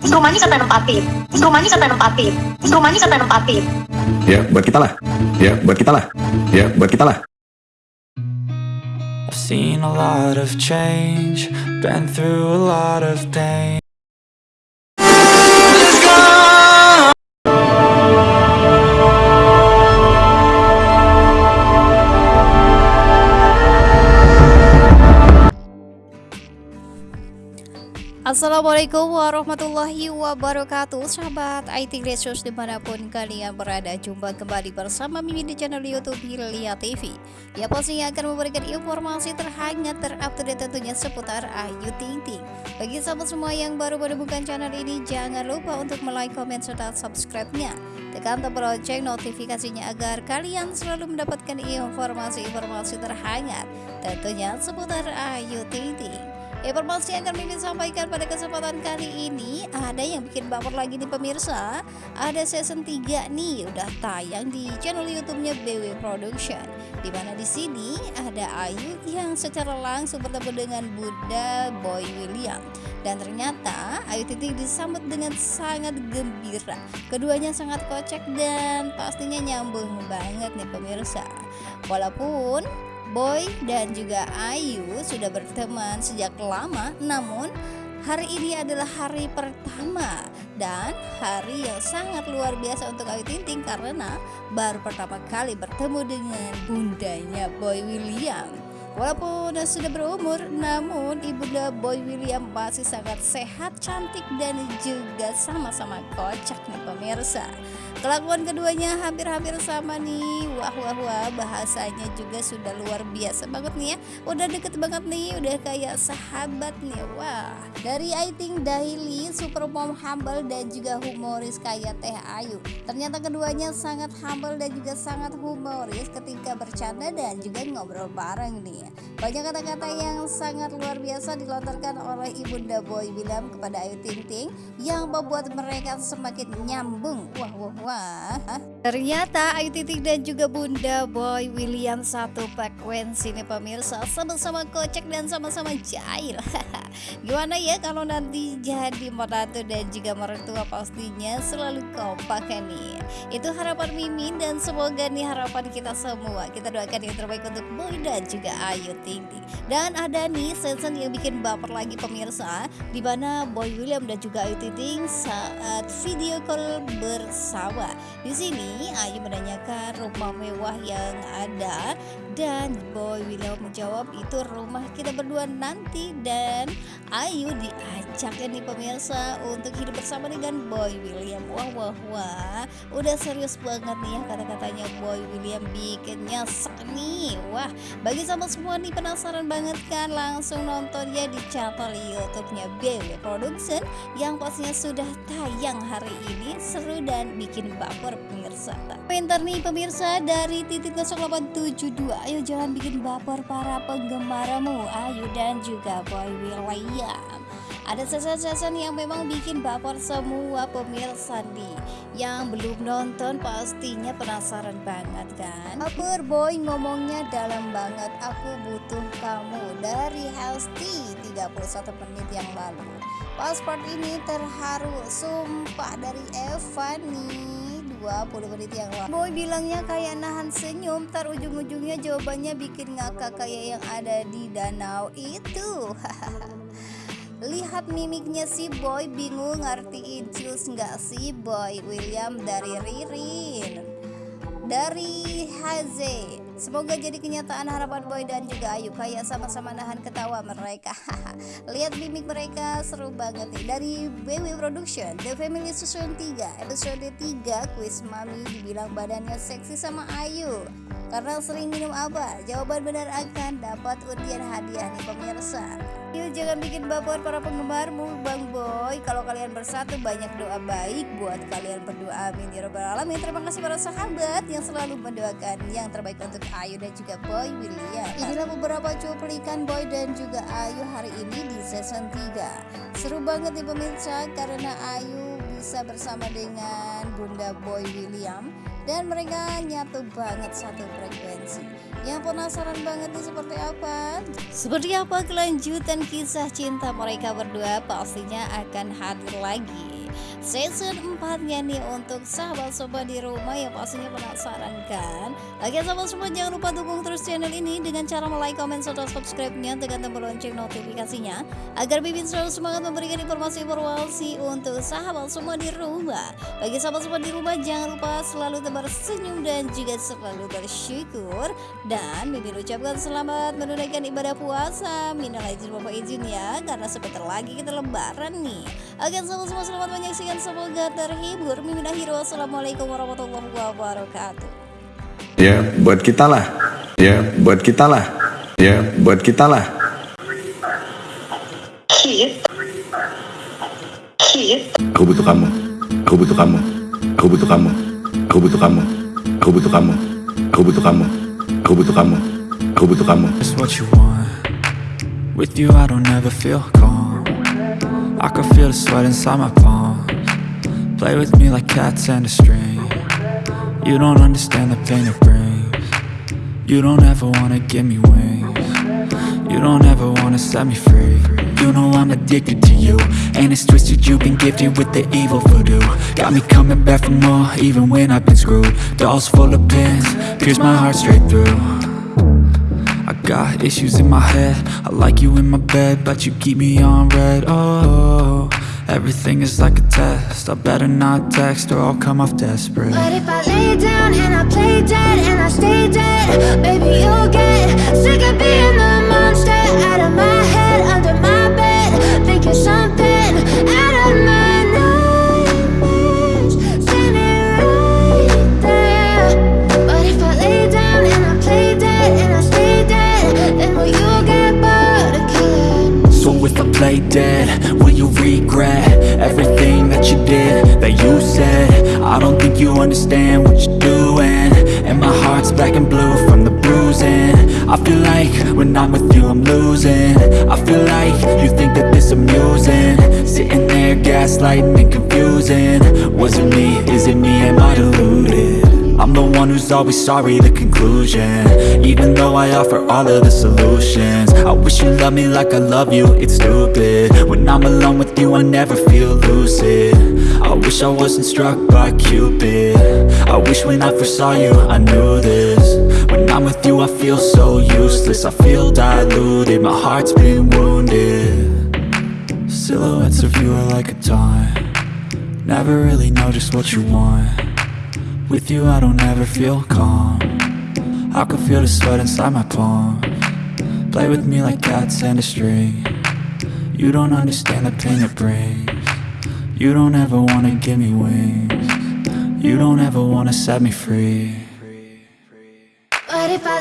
Instrumennya siapa yang nempatin? Instrumennya siapa yang nempatin? Instrumennya siapa yang nempatin? Ya, buat kita lah. Ya, buat kita lah. Ya, buat kita lah. I've seen a lot of change, been through a lot of pain. Assalamualaikum warahmatullahi wabarakatuh. Sahabat IT Resource di mana pun kalian berada Jumpa kembali bersama Mimin di channel Youtube Hilya TV Ya pastinya akan memberikan informasi terhangat terupdate tentunya seputar Ayu Ting Ting. Bagi sahabat semua yang baru menemukan channel ini Jangan lupa untuk like, comment, serta subscribe-nya. Tekan tombol lonceng notifikasinya agar kalian selalu mendapatkan informasi-informasi terhangat Tentunya seputar Ayu Ting Ting Informasi yang Mimin sampaikan pada kesempatan kali ini Ada yang bikin baper lagi nih pemirsa. Ada season 3 nih udah tayang di channel youtube-nya BW Production. Di mana di sini ada Ayu yang secara langsung bertemu dengan Bunda Boy William. Dan ternyata Ayu Ting disambut dengan sangat gembira. Keduanya sangat kocak dan pastinya nyambung banget nih pemirsa. Walaupun Boy dan juga Ayu sudah berteman sejak lama namun hari ini adalah hari pertama dan hari yang sangat luar biasa untuk Ayu Ting Ting karena baru pertama kali bertemu dengan bundanya Boy William Walaupun sudah berumur, namun ibunda Boy William masih sangat sehat, cantik, dan juga sama-sama kocak nih pemirsa. Kelakuan keduanya hampir-hampir sama nih. Wah wah wah, bahasanya juga sudah luar biasa banget nih ya. Udah deket banget nih, udah kayak sahabat nih. Wah, dari I think Daily, super mom humble dan juga humoris kayak Teh Ayu. Ternyata keduanya sangat humble dan juga sangat humoris ketika bercanda dan juga ngobrol bareng nih. Banyak kata-kata yang sangat luar biasa dilontarkan oleh Ibunda Boy William kepada Ayu Ting Ting yang membuat mereka semakin nyambung. Wah wah wah. Ternyata Ayu Ting Ting dan juga Bunda Boy William satu frekuensi nih pemirsa sama-sama kocak dan sama-sama jahil. Gimana ya kalau nanti jadi meratu dan juga mertua pastinya selalu kompak kan nih. Itu harapan Mimin dan semoga nih harapan kita semua. Kita doakan yang terbaik untuk Boy dan juga Ayu Ting Ting. Dan ada nih season yang bikin baper lagi pemirsa. Di mana Boy William dan juga Ayu Ting Ting saat video call bersama. Di sini Ayu menanyakan rumah mewah yang ada. Dan Boy William menjawab itu rumah kita berdua nanti. Dan Ayu diajak ya nih pemirsa untuk hidup bersama dengan Boy William. Wah wah wah. Udah serius banget nih ya kata-katanya Boy William bikin nyesek nih. Wah bagi sama semua nih penasaran banget kan? Langsung nonton ya di channel YouTube-nya BW Production yang pastinya sudah tayang hari ini. Seru dan bikin baper pemirsa. Komentar nih pemirsa dari titik 0872 ayo jangan bikin baper para penggemarmu Ayu dan juga Boy William ada season-season yang memang bikin baper semua pemirsa nih. Yang belum nonton pastinya penasaran banget kan? Baper boy ngomongnya dalam banget. Aku butuh kamu dari Hesti 31 menit yang lalu. Pasport ini terharu Sumpah dari Evan nih 20 menit yang lalu. Boy bilangnya kayak nahan senyum Tar ujung-ujungnya jawabannya bikin ngakak kayak yang ada di danau itu Lihat mimiknya si Boy bingung ngertiin cus nggak si Boy William dari Ririn. Dari Haze Semoga jadi kenyataan harapan Boy dan juga Ayu kayak sama-sama nahan ketawa mereka. Lihat mimik mereka seru banget nih. Dari BW Production The Family Season 3 Episode 3 Quiz Mami dibilang badannya seksi sama Ayu karena sering minum apa? Jawaban benar akan dapat undian hadiah nih pemirsa. Yuk jangan bikin baper para penggemarmu Bang Boy. Kalau kalian bersatu banyak doa baik buat kalian berdua. Amin ya robbal alamin. Terima kasih para sahabat yang selalu mendoakan yang terbaik untuk Ayu dan juga Boy William. Inilah beberapa cuplikan Boy dan juga Ayu hari ini di season 3. Seru banget nih pemirsa karena Ayu bisa bersama dengan Bunda Boy William dan mereka nyatu banget satu frekuensi. Yang penasaran banget nih seperti apa? Seperti apa kelanjutan kisah cinta mereka berdua pastinya akan hadir lagi season 4 nya nih untuk sahabat-sahabat di rumah yang pastinya penasaran kan? Oke sahabat semua jangan lupa dukung terus channel ini dengan cara like, comment, serta subscribe-nya tekan tombol lonceng notifikasinya agar Bibin selalu semangat memberikan informasi-informasi untuk sahabat semua di rumah. Bagi sahabat semua di rumah jangan lupa selalu tebar senyum dan juga selalu bersyukur. Dan Bibin ucapkan selamat menunaikan ibadah puasa. Minal izin bapak izin ya karena sebentar lagi kita lebaran nih. Oke sahabat semua selamat menyaksikan kalian semoga terhibur. Mimin akhir wassalamualaikum warahmatullahi wabarakatuh. Ya, buat kita lah. Ya, buat kita lah. Ya, buat kita lah. Aku butuh kamu. Aku butuh kamu. Aku butuh kamu. Aku butuh kamu. Aku butuh kamu. Aku butuh kamu. Aku butuh kamu. Aku butuh kamu. It's what you want With you I don't ever feel calm I can feel the sweat inside my palm Play with me like cats and a string. You don't understand the pain it brings. You don't ever wanna give me wings. You don't ever wanna set me free. You know I'm addicted to you And it's twisted, you've been gifted with the evil voodoo. Got me coming back for more, even when I've been screwed. Dolls full of pins, pierce my heart straight through. I got issues in my head. I like you in my bed, but you keep me on red. Oh, everything is like a test. I better not text or I'll come off desperate. But if I lay down and I play dead and I stay dead Baby, you'll get sick of being the monster. Out of my you did, that you said. I don't think you understand what you're doing. And my heart's black and blue from the bruising. I feel like when I'm with you I'm losing. I feel like you think that this amusing. Sitting there gaslighting and confusing. Was it me, is it me, am I deluded? I'm the one who's always sorry, the conclusion. Even though I offer all of the solutions. I wish you loved me like I love you, it's stupid. When I'm alone with you, I never feel lucid. I wish I wasn't struck by Cupid. I wish when I first saw you, I knew this. When I'm with you, I feel so useless. I feel diluted, my heart's been wounded. Silhouettes of you are like a taunt. Never really know just what you want with you I don't ever feel calm. I can feel the sweat inside my palm. Play with me like cats and a string. You don't understand the pain it brings. You don't ever wanna give me wings. You don't ever wanna set me free. But if I